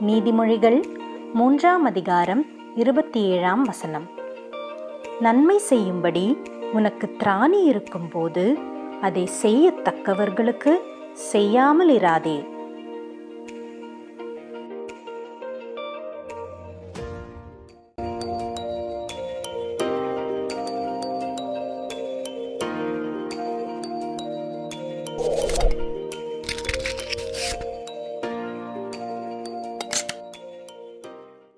நீதிமொழிகள் மூன்றாம் அதிகாரம் இருபத்தி ஏழாம் வசனம். நன்மை செய்யும்படி உனக்கு திராணி இருக்கும்போது அதை செய்யத்தக்கவர்களுக்கு செய்யாமல் இராதே